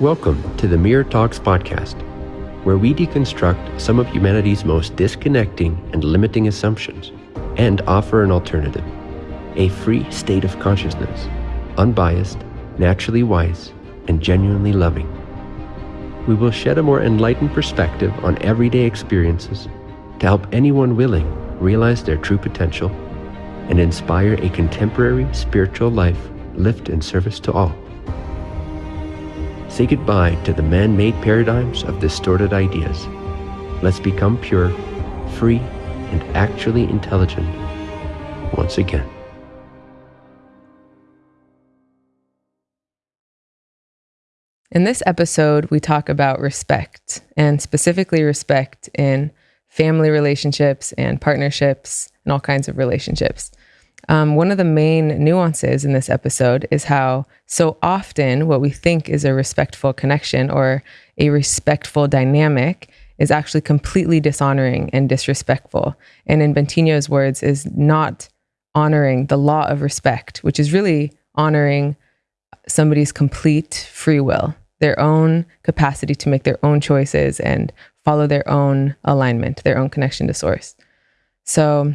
Welcome to the Mirror Talks podcast, where we deconstruct some of humanity's most disconnecting and limiting assumptions and offer an alternative a free state of consciousness, unbiased, naturally wise, and genuinely loving. We will shed a more enlightened perspective on everyday experiences to help anyone willing realize their true potential and inspire a contemporary spiritual life lived in service to all. Say goodbye to the man made paradigms of distorted ideas. Let's become pure, free, and actually intelligent once again. In this episode, we talk about respect and specifically respect in family relationships and partnerships and all kinds of relationships. Um, one of the main nuances in this episode is how so often what we think is a respectful connection or a respectful dynamic is actually completely dishonoring and disrespectful. And in Bentinho's words, is not honoring the law of respect, which is really honoring somebody's complete free will their own capacity to make their own choices and follow their own alignment, their own connection to source. So,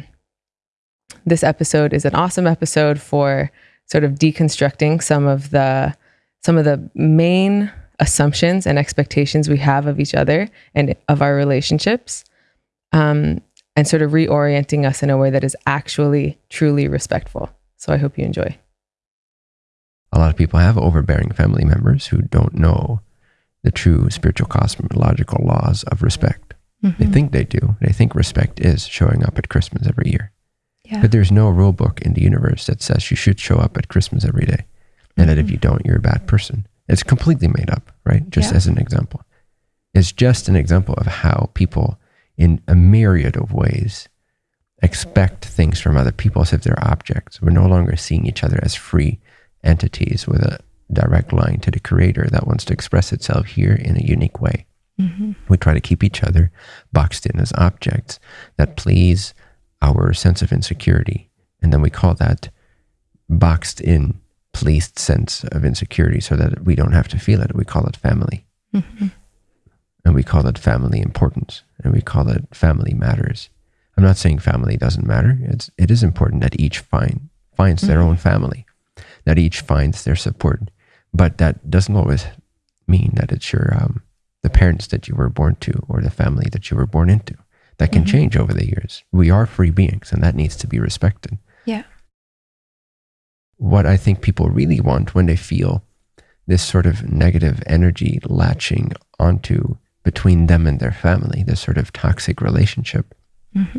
this episode is an awesome episode for sort of deconstructing some of the some of the main assumptions and expectations we have of each other and of our relationships um, and sort of reorienting us in a way that is actually truly respectful so i hope you enjoy a lot of people have overbearing family members who don't know the true spiritual cosmological laws of respect. Mm-hmm. They think they do. They think respect is showing up at Christmas every year. Yeah. But there's no rule book in the universe that says you should show up at Christmas every day. And mm-hmm. that if you don't, you're a bad person. It's completely made up, right? Just yeah. as an example. It's just an example of how people, in a myriad of ways, expect things from other people as if they're objects. We're no longer seeing each other as free entities with a direct line to the creator that wants to express itself here in a unique way. Mm-hmm. We try to keep each other boxed in as objects that please our sense of insecurity. And then we call that boxed in, pleased sense of insecurity so that we don't have to feel it. We call it family. Mm-hmm. And we call it family importance. And we call it family matters. I'm not saying family doesn't matter. It's, it is important that each find, finds mm-hmm. their own family that each finds their support. But that doesn't always mean that it's your um, the parents that you were born to or the family that you were born into. That can mm-hmm. change over the years. We are free beings, and that needs to be respected. Yeah. What I think people really want when they feel this sort of negative energy latching onto between them and their family, this sort of toxic relationship, mm-hmm.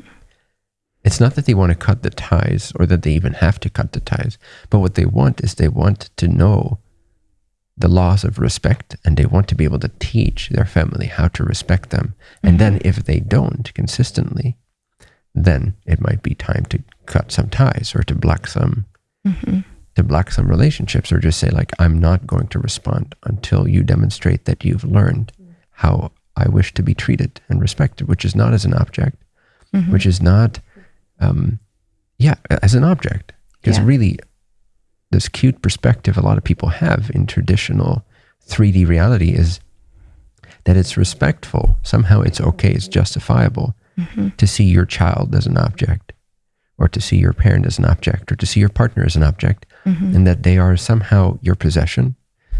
It's not that they want to cut the ties or that they even have to cut the ties, but what they want is they want to know the laws of respect and they want to be able to teach their family how to respect them. And then mm-hmm. if they don't consistently, then it might be time to cut some ties or to block some mm-hmm. to block some relationships or just say like I'm not going to respond until you demonstrate that you've learned how I wish to be treated and respected, which is not as an object, mm-hmm. which is not um, yeah, as an object. Because yeah. really, this cute perspective a lot of people have in traditional 3D reality is that it's respectful. Somehow it's okay, it's justifiable mm-hmm. to see your child as an object, or to see your parent as an object, or to see your partner as an object, mm-hmm. and that they are somehow your possession.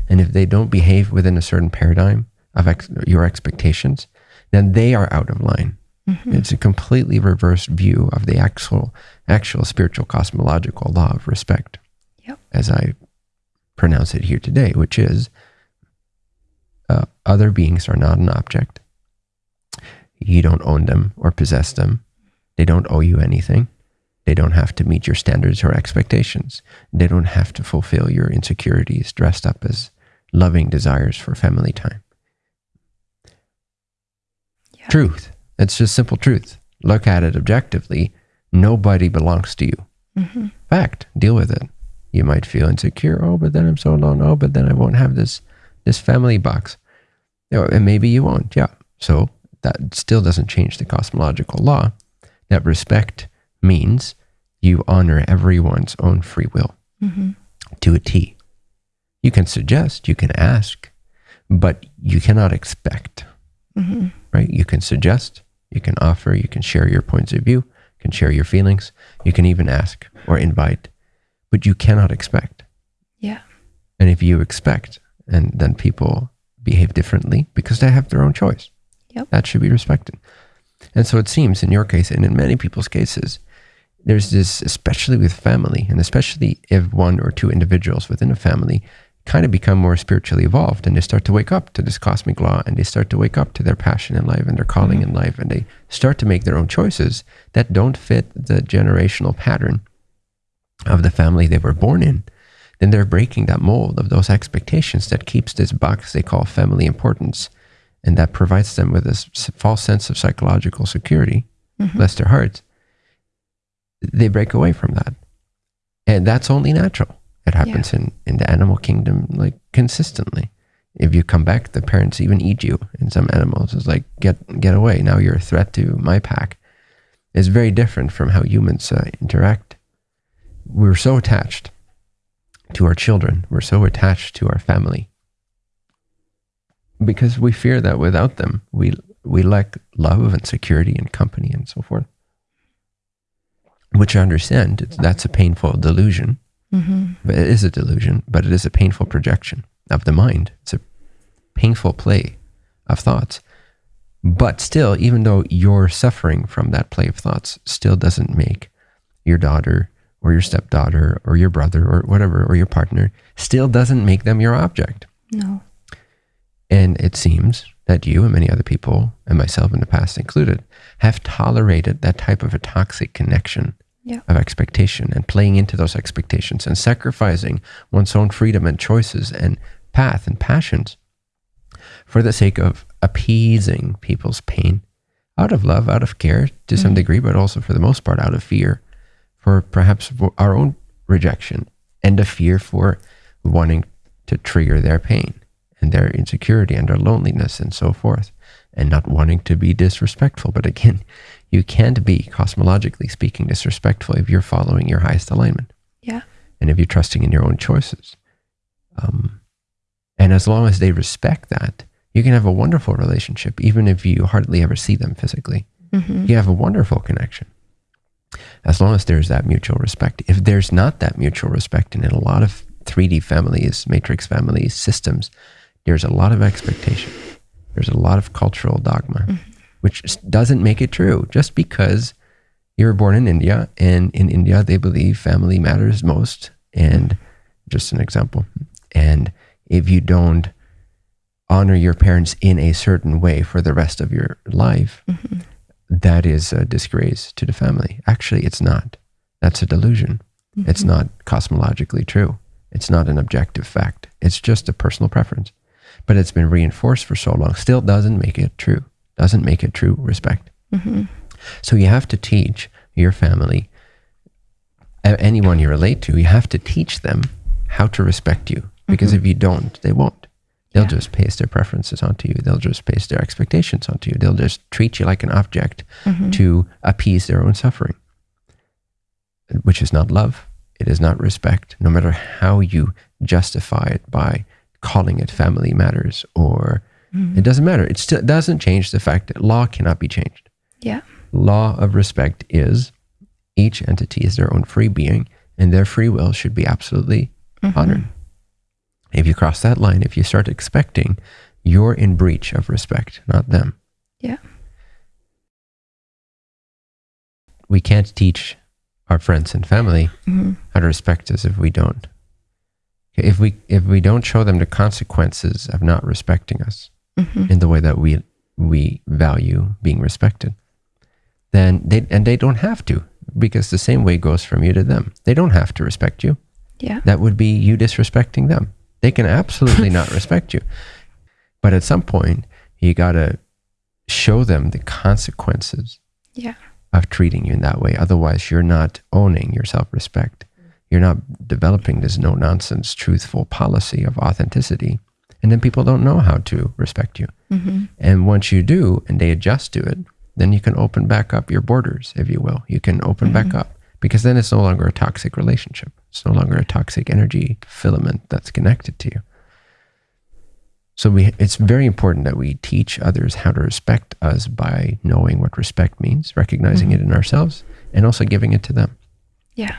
And if they don't behave within a certain paradigm of ex- your expectations, then they are out of line. Mm-hmm. It's a completely reversed view of the actual, actual spiritual cosmological law of respect, yep. as I pronounce it here today, which is uh, other beings are not an object. You don't own them or possess them. They don't owe you anything. They don't have to meet your standards or expectations. They don't have to fulfill your insecurities dressed up as loving desires for family time. Yeah. Truth. It's just simple truth. Look at it objectively. Nobody belongs to you. Mm-hmm. Fact. Deal with it. You might feel insecure. Oh, but then I'm so alone. Oh, but then I won't have this this family box. You know, and maybe you won't. Yeah. So that still doesn't change the cosmological law that respect means you honor everyone's own free will mm-hmm. to a T. You can suggest, you can ask, but you cannot expect, Mm-hmm. right? You can suggest, you can offer, you can share your points of view, you can share your feelings, you can even ask or invite, but you cannot expect. Yeah. And if you expect, and then people behave differently because they have their own choice. Yep. That should be respected. And so it seems in your case, and in many people's cases, there's this, especially with family, and especially if one or two individuals within a family kind of become more spiritually evolved and they start to wake up to this cosmic law and they start to wake up to their passion in life and their calling mm-hmm. in life and they start to make their own choices that don't fit the generational pattern of the family they were born in then they're breaking that mold of those expectations that keeps this box they call family importance and that provides them with this false sense of psychological security bless their hearts they break away from that. And that's only natural. It happens in in the animal kingdom like consistently. If you come back the parents even eat you in some animals. It's like get get away. Now you're a threat to my pack. It's very different from how humans uh, interact we're so attached to our children. We're so attached to our family because we fear that without them, we we lack love and security and company and so forth. Which I understand that's a painful delusion, Mm-hmm. but it is a delusion, but it is a painful projection of the mind. It's a painful play of thoughts. But still, even though you're suffering from that play of thoughts, still doesn't make your daughter or your stepdaughter or your brother or whatever or your partner still doesn't make them your object. No. And it seems that you and many other people, and myself in the past included, have tolerated that type of a toxic connection Yeah. of expectation and playing into those expectations and sacrificing one's own freedom and choices and path and passions for the sake of appeasing people's pain out of love, out of care to some mm-hmm. degree, but also for the most part out of fear for perhaps our own rejection and a fear for wanting to trigger their pain and their insecurity and their loneliness and so forth and not wanting to be disrespectful. But again, you can't be cosmologically speaking disrespectful if you're following your highest alignment Yeah. and if you're trusting in your own choices. Um, and as long as they respect that, you can have a wonderful relationship, even if you hardly ever see them physically. Mm-hmm. You have a wonderful connection. As long as there's that mutual respect. If there's not that mutual respect, and in a lot of 3D families, matrix families, systems, there's a lot of expectation. There's a lot of cultural dogma, mm-hmm. which doesn't make it true. Just because you were born in India, and in India they believe family matters most, and just an example. And if you don't honor your parents in a certain way for the rest of your life, mm-hmm. That is a disgrace to the family. Actually, it's not. That's a delusion. It's not cosmologically true. It's not an objective fact. It's just a personal preference. But it's been reinforced for so long. Still doesn't make it true. Doesn't make it true respect. Mm-hmm. So you have to teach your family, anyone you relate to, you have to teach them how to respect you. Because if you don't, they won't. They'll Yeah. just paste their preferences onto you. They'll just paste their expectations onto you. They'll just treat you like an object Mm-hmm. to appease their own suffering, which is not love. It is not respect, no matter how you justify it by calling it family matters or it doesn't matter. It still doesn't change the fact that law cannot be changed Yeah. law of respect is each entity is their own free being and their free will should be absolutely honored. If you cross that line, if you start expecting, you're in breach of respect, not them. Yeah. We can't teach our friends and family Mm-hmm. how to respect us if we don't. If we if we don't show them the consequences of not respecting us, Mm-hmm. in the way that we we value being respected then they and they don't have to because the same way goes from you to them they don't have to respect you Yeah. that would be you disrespecting them they can absolutely not respect you but at some point you got to show them the consequences Yeah. of treating you in that way otherwise you're not owning your self-respect you're not developing this no nonsense truthful policy of authenticity and then people don't know how to respect you Mm-hmm. and once you do, and they adjust to it, then you can open back up your borders, if you will. You can open back up because then it's no longer a toxic relationship. It's no longer a toxic energy filament that's connected to you. So we, it's very important that we teach others how to respect us by knowing what respect means, recognizing it in ourselves, and also giving it to them. Yeah.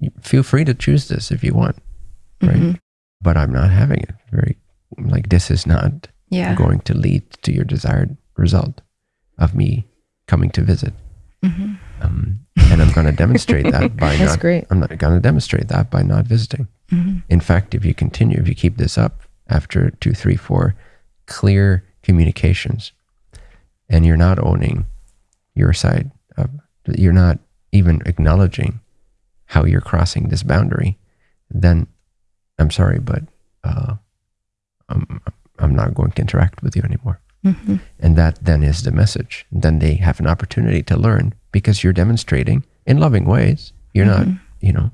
You feel free to choose this if you want, right? Mhm. But I'm not having it. Very like this is not Yeah. going to lead to your desired result of me coming to visit. hmm Um, and I'm going to demonstrate that by That's not. great. I'm not going to demonstrate that by not visiting. hmm In fact, if you continue, if you keep this up after two, three, four clear communications, and you're not owning your side of, you're not even acknowledging how you're crossing this boundary, then I'm sorry, but uh, I'm, I'm not going to interact with you anymore. hmm And that then is the message. Then they have an opportunity to learn because you're demonstrating in loving ways. You're not, you know,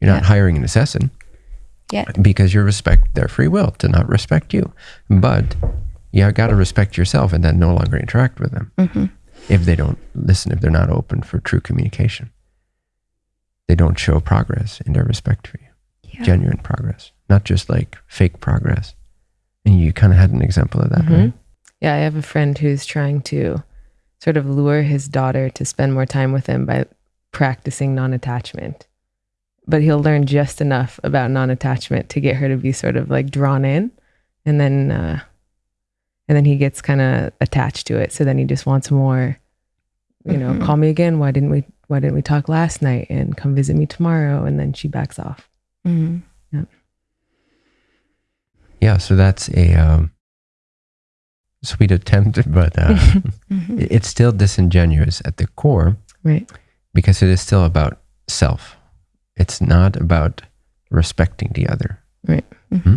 you're not hiring an assassin Yeah. because you respect their free will to not respect you. But you got to respect yourself and then no longer interact with them hmm if they don't listen, if they're not open for true communication. They don't show progress in their respect for you, Yeah. genuine progress, not just like fake progress. And you kind of had an example of that, Mhm. right? Yeah, I have a friend who's trying to sort of lure his daughter to spend more time with him by practicing non attachment. But he'll learn just enough about non attachment to get her to be sort of like drawn in. And then, uh, and then he gets kind of attached to it. So then he just wants more, you know, Mhm. call me again. Why didn't we, why didn't we talk last night and come visit me tomorrow? And then she backs off. hmm Yeah, so that's a um, sweet attempt, but uh, hmm it's still disingenuous at the core Right. because it is still about self. It's not about respecting the other. hmm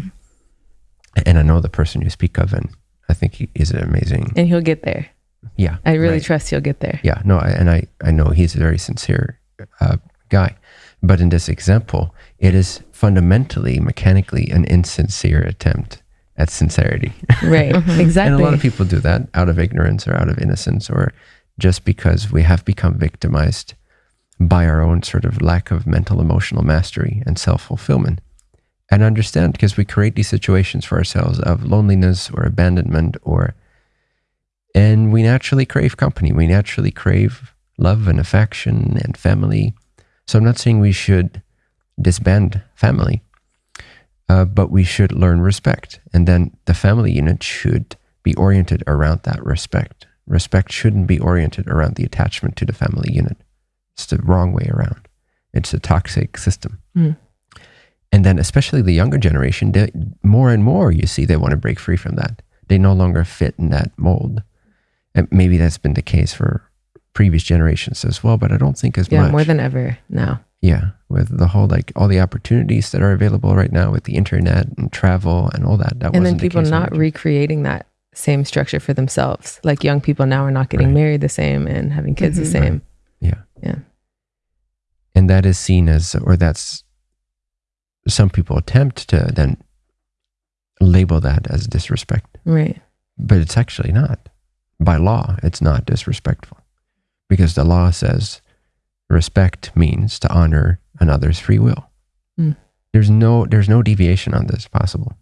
And I know the person you speak of, and I think he is amazing. And he'll get there. Yeah, I really right. trust he'll get there. Yeah, no, I, and I, I know he's a very sincere uh, guy. But in this example, it is fundamentally, mechanically, an insincere attempt at sincerity. Right. Exactly. And a lot of people do that out of ignorance or out of innocence or just because we have become victimized by our own sort of lack of mental emotional mastery and self fulfillment. And understand because we create these situations for ourselves of loneliness or abandonment or and we naturally crave company. We naturally crave love and affection and family. So I'm not saying we should disband family, uh, but we should learn respect. And then the family unit should be oriented around that respect. Respect shouldn't be oriented around the attachment to the family unit. It's the wrong way around. It's a toxic system. Mm. And then, especially the younger generation, they, more and more you see they want to break free from that. They no longer fit in that mold. And maybe that's been the case for previous generations as well, but I don't think as yeah, much. more than ever now. Yeah, with the whole like all the opportunities that are available right now with the internet and travel and all that. That and then wasn't the people case not in- recreating that same structure for themselves. Like young people now are not getting Right. married the same and having kids Mhm. the same. Yeah. Yeah. And that is seen as, or that's some people attempt to then label that as disrespect, Right. but it's actually not. By law, it's not disrespectful because the law says respect means to honor another's free will. Mm. There's no there's no deviation on this possible.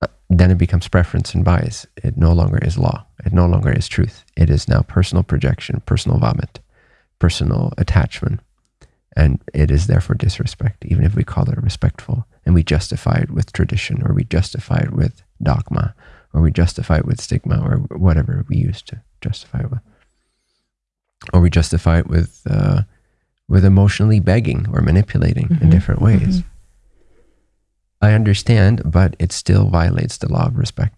Uh, Then it becomes preference and bias. It no longer is law. It no longer is truth. It is now personal projection, personal vomit, personal attachment. And it is therefore disrespect, even if we call it respectful and we justify it with tradition or we justify it with dogma or we justify it with stigma or whatever we use to justify it with. Or we justify it with, uh, with emotionally begging or manipulating in Mhm. different ways. I understand, but it still violates the law of respect.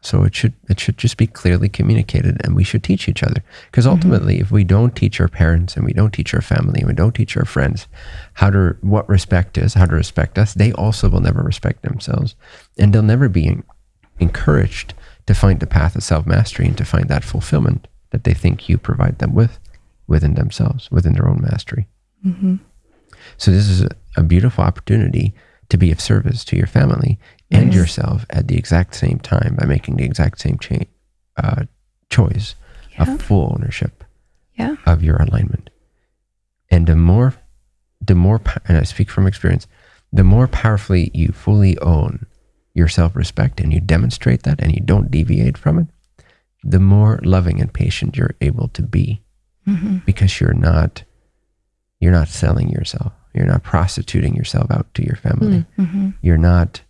So it should it should just be clearly communicated, and we should teach each other. Because ultimately, if we don't teach our parents and we don't teach our family and we don't teach our friends how to what respect is, how to respect us, they also will never respect themselves, and they'll never be encouraged to find the path of self mastery and to find that fulfillment that they think you provide them with within themselves, within their own mastery. hmm So this is a, beautiful opportunity to be of service to your family and Nice. yourself at the exact same time by making the exact same uh, choice Yeah. of full ownership Yeah. of your alignment. And the more, the more, and I speak from experience, the more powerfully you fully own your self respect and you demonstrate that and you don't deviate from it, the more loving and patient you're able to be Mm-hmm. because you're not you're not selling yourself. You're not prostituting yourself out to your family. Mm-hmm. you're not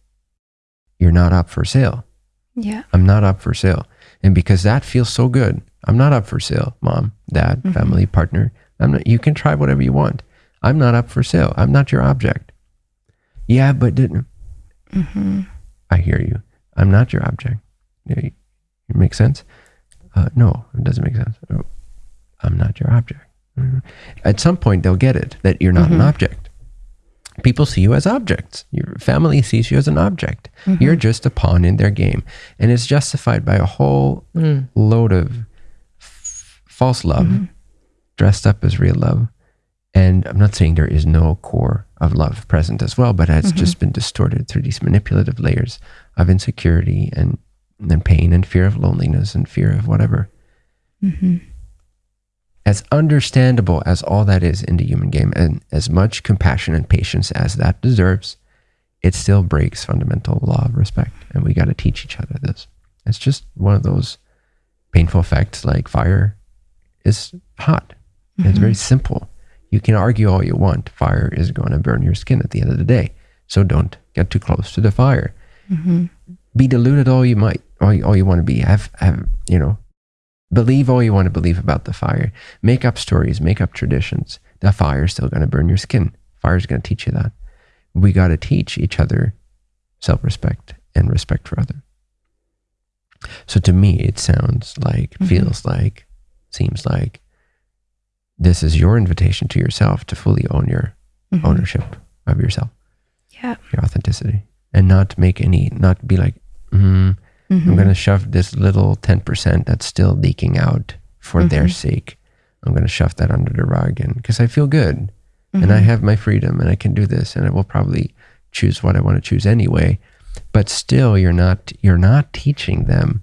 you're not up for sale. Yeah. i'm not up for sale. And because that feels so good. I'm not up for sale mom dad Mhm. family partner. I'm not you can try whatever you want. I'm not up for sale. I'm not your object. Yeah but didn't Mm-hmm. i hear you. I'm not your object. It makes sense uh, no it doesn't make sense Oh, i'm not your object at some point they'll get it that you're not an Mhm. object people see you as objects your family sees you as an object Mhm. you're just a pawn in their game and it's justified by a whole Mm. load of false love Mhm. dressed up as real love and i'm not saying there is no core of love present as well but it's Mhm. just been distorted through these manipulative layers of insecurity and and pain and fear of loneliness and fear of whatever Mm-hmm. as understandable as all that is in the human game and as much compassion and patience as that deserves, it still breaks fundamental law of respect. And we got to teach each other this. It's just one of those painful facts like fire is hot. It's very simple. You can argue all you want. Fire is going to burn your skin at the end of the day. So don't get too close to the fire. Mm-hmm. Be deluded all you might, all you, all you want to be. Have, have, you know, believe all you want to believe about the fire. Make up stories, make up traditions. The fire's still going to burn your skin. Fire's going to teach you that. We got to teach each other self respect and respect for others. So to me, it sounds like, Mhm. feels like, seems like this is your invitation to yourself to fully own your Mm-hmm. ownership of yourself, Yeah. your authenticity, and not make any, not be like, mm, Mm-hmm. I'm going to shove this little 10% that's still leaking out for their Mhm. sake. I'm going to shove that under the rug and because I feel good and I Mhm. have my freedom and I can do this and I will probably choose what I want to choose anyway. But still you're not you're not teaching them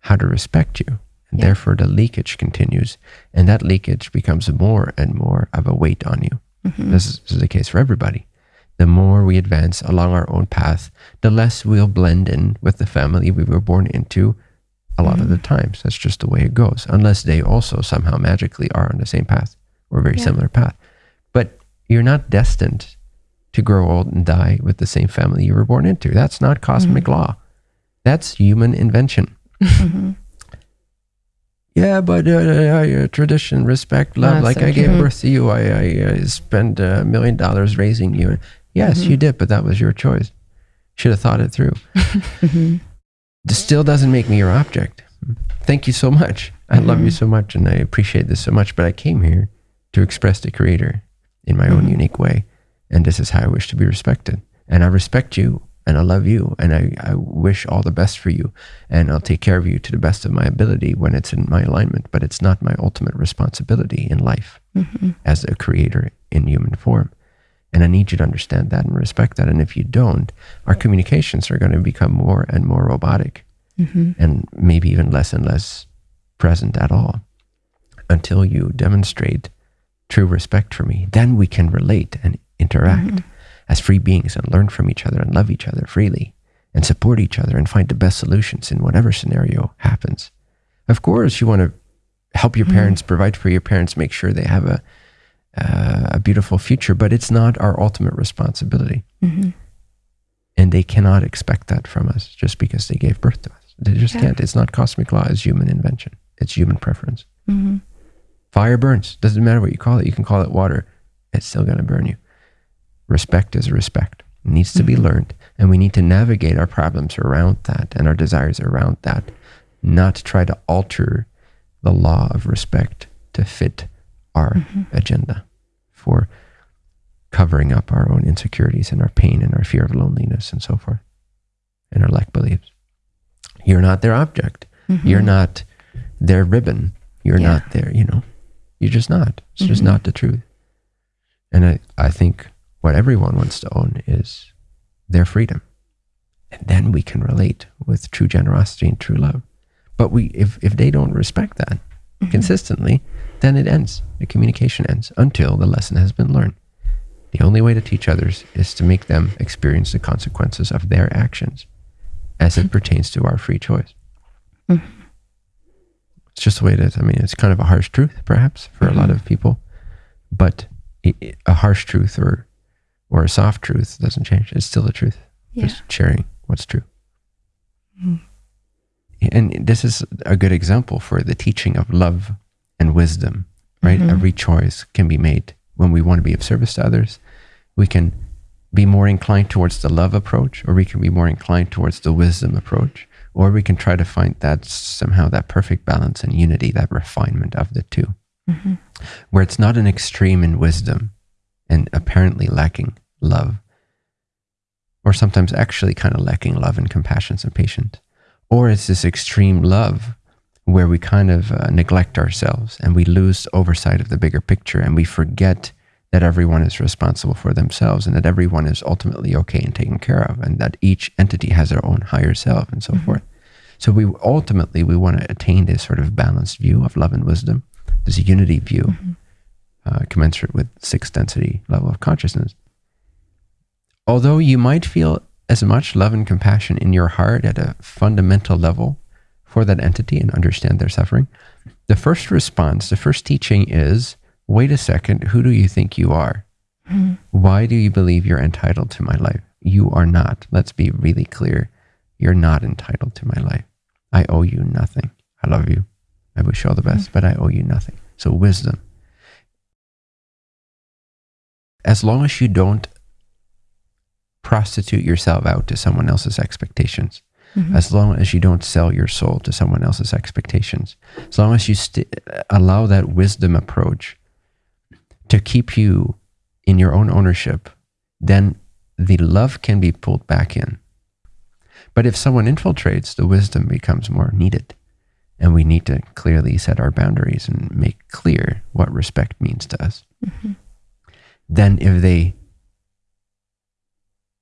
how to respect you. And Yeah. therefore the leakage continues and that leakage becomes more and more of a weight on you. Mhm. This is, this is the case for everybody. The more we advance along our own path, the less we'll blend in with the family we were born into a lot of the times. That's just the way it goes, unless they also somehow magically are on the same path or a very Yeah. similar path. But you're not destined to grow old and die with the same family you were born into. That's not cosmic law. That's human invention. Mhm. Yeah, but uh, uh, tradition, respect, love. That's like so I gave birth to you, I, I uh, spent a million dollars raising you. Yes, Mhm. you did, but that was your choice. Should have thought it through. Mhm. This still doesn't make me your object. Thank you so much. I love you Mhm. so much, and I appreciate this so much. But I came here to express the Creator in my own Mhm. unique way, and this is how I wish to be respected. And I respect you, and I love you, and I, I wish all the best for you, and I'll take care of you to the best of my ability when it's in my alignment. But it's not my ultimate responsibility in life Mhm. as a creator in human form. And I need you to understand that and respect that. And if you don't, our communications are going to become more and more robotic Mhm. and maybe even less and less present at all until you demonstrate true respect for me. Then we can relate and interact Mhm. as free beings and learn from each other and love each other freely and support each other and find the best solutions in whatever scenario happens. Of course, you want to help your Mhm. parents, provide for your parents, make sure they have a uh, a beautiful future, but it's not our ultimate responsibility. Mhm. And they cannot expect that from us just because they gave birth to us. They just Yeah. can't. It's not cosmic law, it's human invention. It's human preference. Mhm. Fire burns. Doesn't matter what you call it. You can call it water. It's still going to burn you. Respect is respect. It needs to be Mhm. learned. And we need to navigate our problems around that and our desires around that, not try to alter the law of respect to fit our Mhm. agenda for covering up our own insecurities and our pain and our fear of loneliness and so forth and our lack beliefs. You're not their object. Mhm. You're not their ribbon. You're Yeah. not their, you know, you're just not. It's just Mhm. not the truth. And I, I think what everyone wants to own is their freedom. And then we can relate with true generosity and true love. But we if, if they don't respect that Mhm. consistently, then it ends. The communication ends until the lesson has been learned. The only way to teach others is to make them experience the consequences of their actions. as it pertains to our free choice. Mhm. It's just the way it is. I mean, it's kind of a harsh truth, perhaps, for a lot of people, but a harsh truth or or a soft truth doesn't change. It's still the truth. Yeah. Just sharing what's true. Mhm. And this is a good example for the teaching of love and wisdom, right? Mhm. Every choice can be made when we want to be of service to others. We can be more inclined towards the love approach, or we can be more inclined towards the wisdom approach, or we can try to find that somehow that perfect balance and unity, that refinement of the two, Mhm. where it's not an extreme in wisdom and apparently lacking love, or sometimes actually kind of lacking love and compassion and patience, or it's this extreme love where we kind of uh, neglect ourselves and we lose oversight of the bigger picture and we forget that everyone is responsible for themselves and that everyone is ultimately okay and taken care of and that each entity has their own higher self and so Mhm. forth. So we ultimately we want to attain this sort of balanced view of love and wisdom, this unity view, Mhm. uh, commensurate with sixth density level of consciousness. Although you might feel as much love and compassion in your heart at a fundamental level for that entity and understand their suffering, the first response, the first teaching is wait a second, who do you think you are? Mhm. Why do you believe you're entitled to my life? You are not. Let's be really clear. You're not entitled to my life. I owe you nothing. I love you. I wish you all the best, but I owe you nothing. So, wisdom. As long as you don't prostitute yourself out to someone else's expectations, Mhm. as long as you don't sell your soul to someone else's expectations, as long as you st- allow that wisdom approach to keep you in your own ownership, then the love can be pulled back in. But if someone infiltrates, the wisdom becomes more needed. And we need to clearly set our boundaries and make clear what respect means to us. Mhm. Then, if they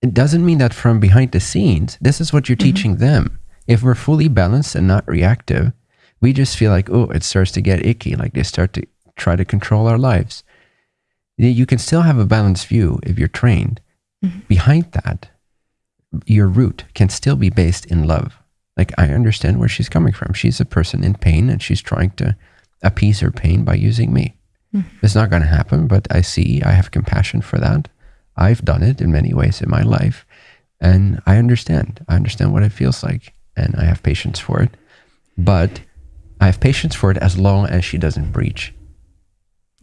it doesn't mean that from behind the scenes, this is what you're Mhm. teaching them. If we're fully balanced and not reactive, we just feel like, oh, it starts to get icky, like they start to try to control our lives. You can still have a balanced view if you're trained. Mhm. Behind that, your root can still be based in love. Like, I understand where she's coming from. She's a person in pain and she's trying to appease her pain by using me. Mhm. It's not going to happen, but I see, I have compassion for that. I've done it in many ways in my life. And I understand. I understand what it feels like. And I have patience for it. But I have patience for it as long as she doesn't breach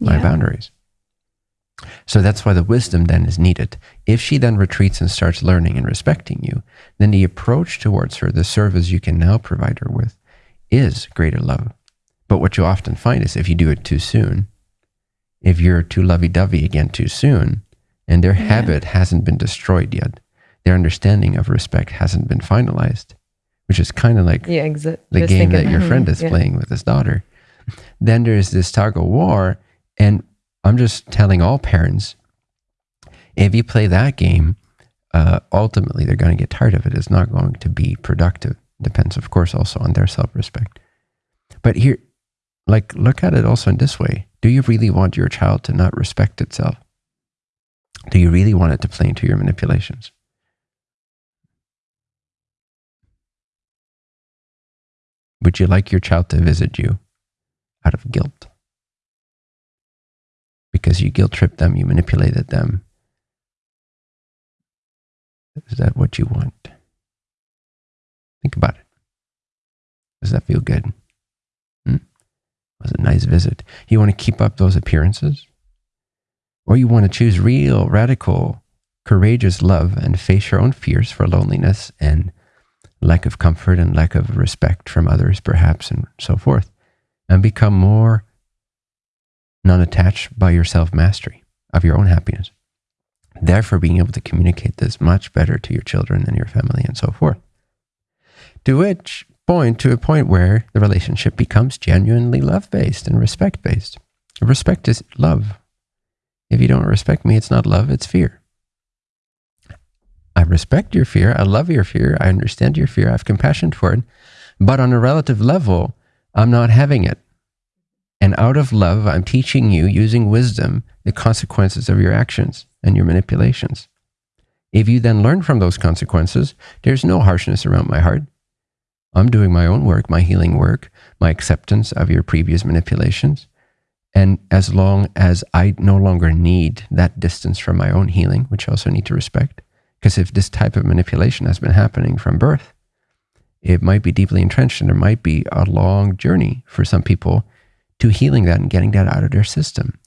my Yeah. boundaries. So that's why the wisdom then is needed. If she then retreats and starts learning and respecting you, then the approach towards her, the service you can now provide her with, is greater love. But what you often find is if you do it too soon, if you're too lovey dovey again too soon, and their Yeah. habit hasn't been destroyed yet, their understanding of respect hasn't been finalized, which is kind of like Yeah, exit. the game that your friend is yeah. playing with his daughter. Then there's this tug of war. And I'm just telling all parents if you play that game, uh, ultimately they're going to get tired of it. It's not going to be productive. Depends, of course, also on their self respect. But here, like, look at it also in this way Do you really want your child to not respect itself? Do you really want it to play into your manipulations? Would you like your child to visit you out of guilt? Because you guilt tripped them, you manipulated them. Is that what you want? Think about it. Does that feel good? Hmm? Was a nice visit? You want to keep up those appearances? Or you want to choose real, radical, courageous love and face your own fears for loneliness and lack of comfort and lack of respect from others, perhaps, and so forth, and become more non attached by your self mastery of your own happiness. Therefore, being able to communicate this much better to your children and your family and so forth. To which point, to a point where the relationship becomes genuinely love based and respect based. Respect is love. If you don't respect me, it's not love, it's fear. I respect your fear. I love your fear. I understand your fear. I have compassion for it. But on a relative level, I'm not having it. And out of love, I'm teaching you using wisdom the consequences of your actions and your manipulations. If you then learn from those consequences, there's no harshness around my heart. I'm doing my own work, my healing work, my acceptance of your previous manipulations. And as long as I no longer need that distance from my own healing, which I also need to respect, because if this type of manipulation has been happening from birth, it might be deeply entrenched and there might be a long journey for some people to healing that and getting that out of their system,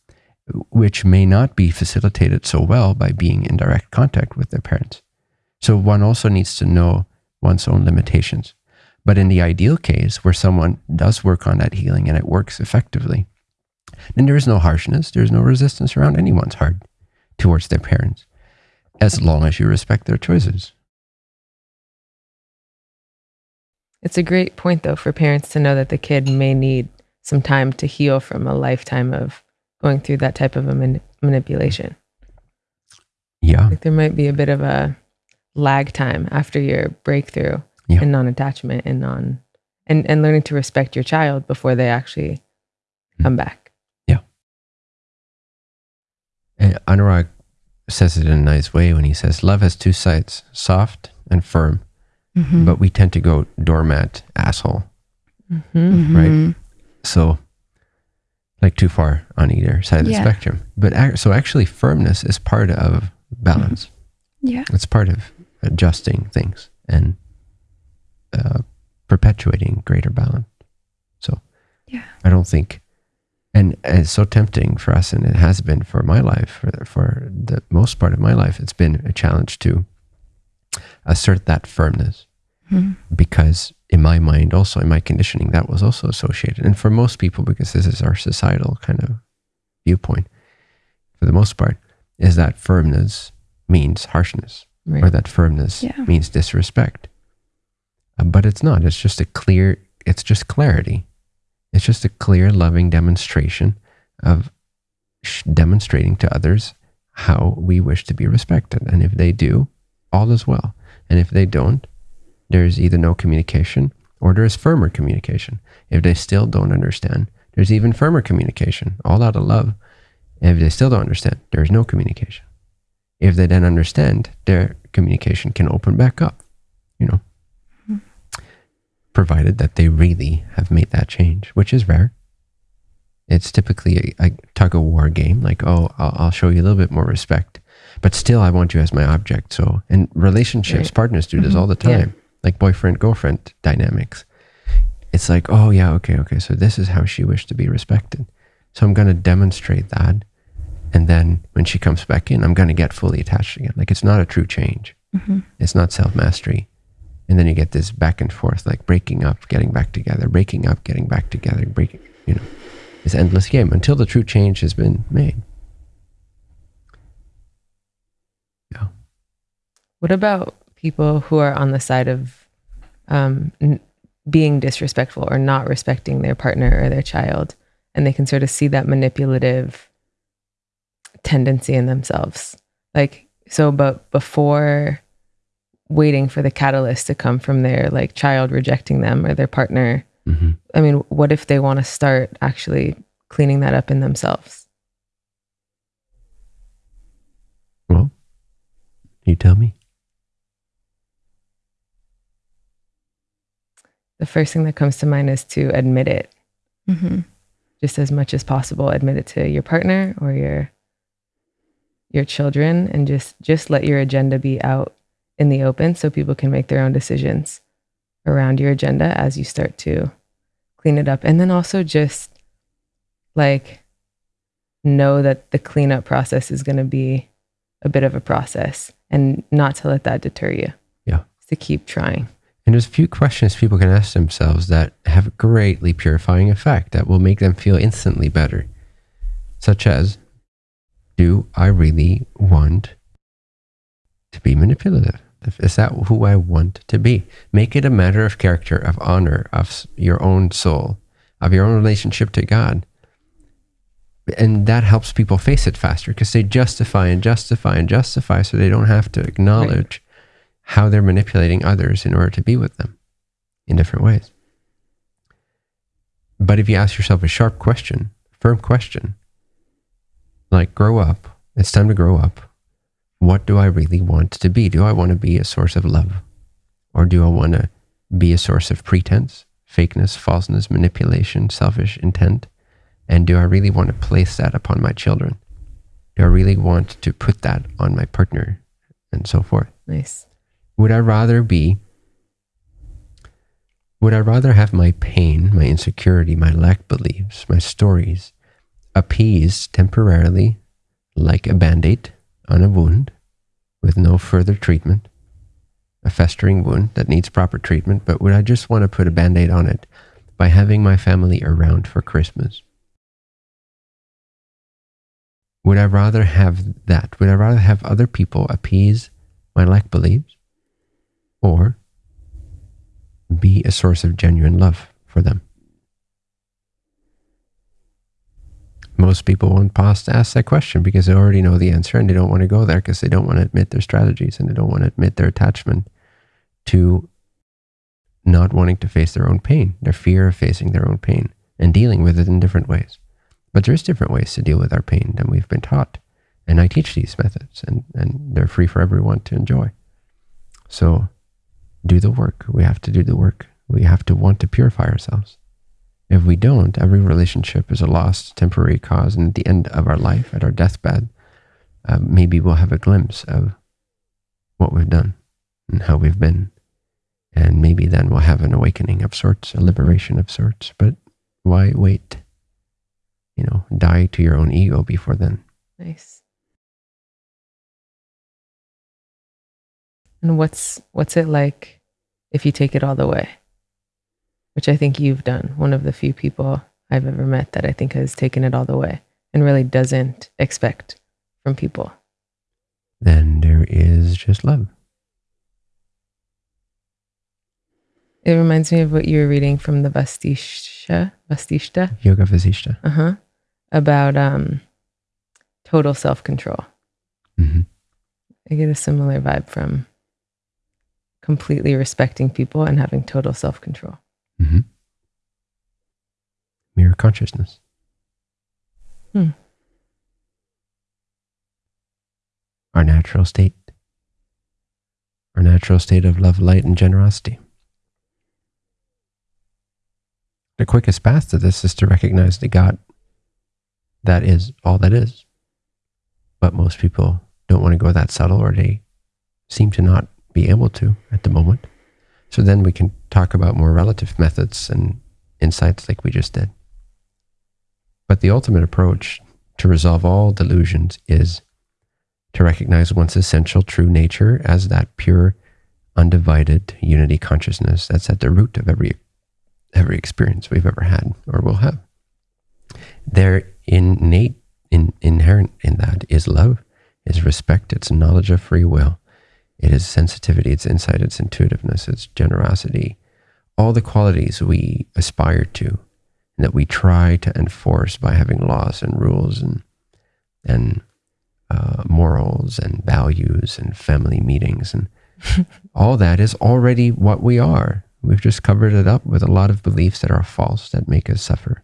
which may not be facilitated so well by being in direct contact with their parents. So one also needs to know one's own limitations. But in the ideal case, where someone does work on that healing and it works effectively, then there is no harshness, there's no resistance around anyone's heart towards their parents, as long as you respect their choices. It's a great point, though, for parents to know that the kid may need some time to heal from a lifetime of going through that type of a man- manipulation. Yeah. Like there might be a bit of a lag time after your breakthrough Yeah. and non-attachment and non and and learning to respect your child before they actually come hmm. back. And Anurag says it in a nice way when he says, Love has two sides, soft and firm, Mhm. but we tend to go doormat, asshole. Mm-hmm. right? So, like too far on either side of the spectrum. But ac- so actually, firmness is part of balance. Yeah. It's part of adjusting things and uh, perpetuating greater balance. So, Yeah. I don't think, and it's so tempting for us, and it has been for my life, for, for the most part of my life, it's been a challenge to assert that firmness Mhm. because in my mind also in my conditioning that was also associated and for most people because this is our societal kind of viewpoint for the most part is that firmness means harshness Right. or that firmness Yeah. means disrespect Uh, but it's not it's just a clear it's just clarity it's just a clear loving demonstration of demonstrating to others how we wish to be respected and if they do all is well and if they don't there's either no communication or there's firmer communication. If they still don't understand, there's even firmer communication, all out of love. If they still don't understand, there's no communication. If they then understand, their communication can open back up, you know, provided that they really have made that change, which is rare. It's typically a, a tug of war game, like, oh, I'll, I'll show you a little bit more respect, but still, I want you as my object. So, and relationships, Right. partners do this Mhm. all the Yeah. time like boyfriend girlfriend dynamics. It's like, oh yeah, okay, okay. So this is how she wished to be respected. So I'm gonna demonstrate that, and then when she comes back in, I'm gonna get fully attached again. Like it's not a true change. Mhm. It's not self mastery. And then you get this back and forth, like breaking up, getting back together, breaking up, getting back together, breaking, you know, this endless game until the true change has been made. Yeah. What about people who are on the side of um, being disrespectful or not respecting their partner or their child, and they can sort of see that manipulative tendency in themselves? Like, so, but before waiting for the catalyst to come from their like child rejecting them or their partner, hmm I mean, what if they want to start actually cleaning that up in themselves? Well, you tell me. The first thing that comes to mind is to admit it Mhm. just as much as possible admit it to your partner or your your children and just just let your agenda be out in the open so people can make their own decisions around your agenda as you start to clean it up and then also just like know that the cleanup process is going to be a bit of a process and not to let that deter you Yeah. to keep trying And there's a few questions people can ask themselves that have a greatly purifying effect that will make them feel instantly better. Such as, do I really want to be manipulative? Is that who I want to be? Make it a matter of character, of honor, of your own soul, of your own relationship to God. And that helps people face it faster because they justify and justify and justify so they don't have to acknowledge how they're manipulating others in order to be with them in different ways. But if you ask yourself a sharp question, firm question, like grow up, it's time to grow up. What do I really want to be? Do I want to be a source of love? Or do I want to be a source of pretense, fakeness, falseness, manipulation, selfish intent? And do I really want to place that upon my children? Do I really want to put that on my partner and so forth? Nice. Would I rather be, would I rather have my pain, my insecurity, my lack beliefs, my stories appeased temporarily like a band aid on a wound with no further treatment, a festering wound that needs proper treatment, but would I just want to put a band aid on it by having my family around for Christmas? Would I rather have that? Would I rather have other people appease my lack beliefs or be a source of genuine love for them? Most people won't pause to ask that question because they already know the answer and they don't want to go there because they don't want to admit their strategies and they don't want to admit their attachment to not wanting to face their own pain, their fear of facing their own pain and dealing with it in different ways. But there's different ways to deal with our pain than we've been taught. And I teach these methods and, and they're free for everyone to enjoy. So do the work. We have to do the work. We have to want to purify ourselves. If we don't, every relationship is a lost temporary cause. And at the end of our life, at our deathbed, uh, maybe we'll have a glimpse of what we've done and how we've been. And maybe then we'll have an awakening of sorts, a liberation of sorts. But why wait? You know, die to your own ego before then. Nice. And what's what's it like if you take it all the way? Which I think you've done. One of the few people I've ever met that I think has taken it all the way and really doesn't expect from people. Then there is just love. It reminds me of what you were reading from the Vastisha, Vastishta, Yoga Vasishta. uh huh, about um, total self control. hmm I get a similar vibe from completely respecting people and having total self control. Hmm Mirror consciousness. Hmm. Our natural state. Our natural state of love, light, and generosity. The quickest path to this is to recognize the God that is all that is. But most people don't want to go that subtle or they seem to not be able to at the moment. So then we can talk about more relative methods and insights like we just did. But the ultimate approach to resolve all delusions is to recognize one's essential true nature as that pure, undivided unity consciousness that's at the root of every every experience we've ever had or will have. There innate in, inherent in that is love, is respect, it's knowledge of free will, it is sensitivity, it's insight, it's intuitiveness, it's generosity, all the qualities we aspire to and that we try to enforce by having laws and rules and and uh, morals and values and family meetings and all that is already what we are. We've just covered it up with a lot of beliefs that are false that make us suffer.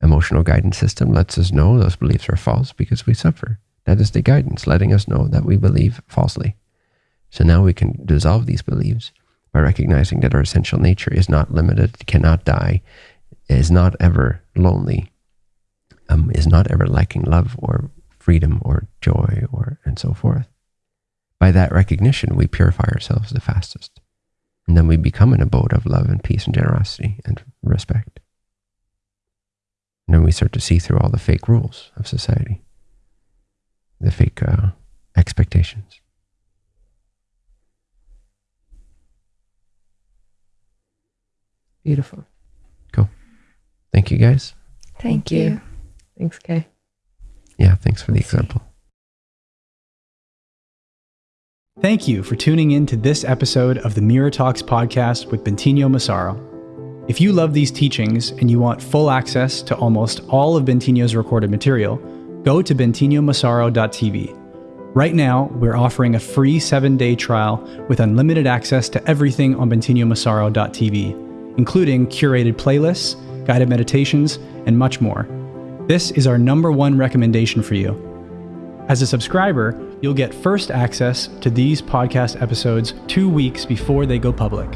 Emotional guidance system lets us know those beliefs are false because we suffer. That is the guidance, letting us know that we believe falsely. So now we can dissolve these beliefs by recognizing that our essential nature is not limited, cannot die, is not ever lonely, um, is not ever lacking love or freedom or joy or and so forth. By that recognition, we purify ourselves the fastest. And then we become an abode of love and peace and generosity and respect. And then we start to see through all the fake rules of society, the fake uh, expectations. Beautiful. Cool. Thank you guys. Thank, Thank you. you. Thanks, Kay. Yeah, thanks for the Let's see. example. Thank you for tuning in to this episode of the Mirror Talks podcast with Bentinho Massaro. If you love these teachings and you want full access to almost all of Bentinho's recorded material, go to bentinhomassaro.tv. Right now, we're offering a free seven day trial with unlimited access to everything on bentinhomassaro.tv, including curated playlists, guided meditations, and much more. This is our number one recommendation for you. As a subscriber, you'll get first access to these podcast episodes 2 weeks before they go public.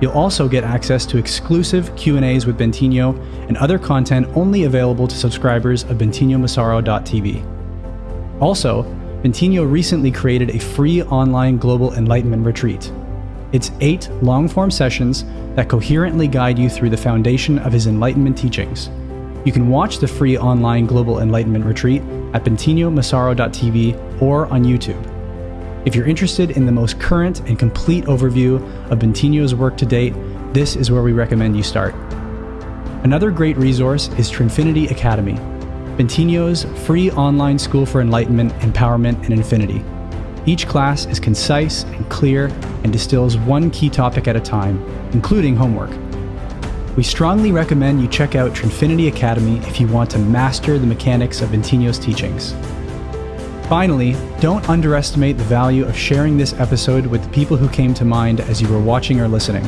You'll also get access to exclusive Q&As with Bentinho and other content only available to subscribers of bentinhomassaro.tv. Also, Bentinho recently created a free online global enlightenment retreat. It's eight long form sessions that coherently guide you through the foundation of his enlightenment teachings. You can watch the free online global enlightenment retreat at bentinhomassaro.tv or on YouTube. If you're interested in the most current and complete overview of Bentinho's work to date, this is where we recommend you start. Another great resource is Trinfinity Academy, Bentinho's free online school for enlightenment, empowerment, and infinity. Each class is concise and clear and distills one key topic at a time, including homework. We strongly recommend you check out Trinfinity Academy if you want to master the mechanics of Bentinho's teachings. Finally, don't underestimate the value of sharing this episode with the people who came to mind as you were watching or listening.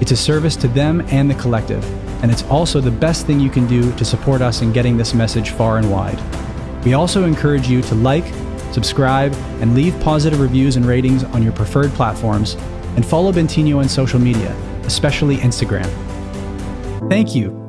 It's a service to them and the collective, and it's also the best thing you can do to support us in getting this message far and wide. We also encourage you to like, subscribe, and leave positive reviews and ratings on your preferred platforms, and follow Bentinho on social media, especially Instagram. Thank you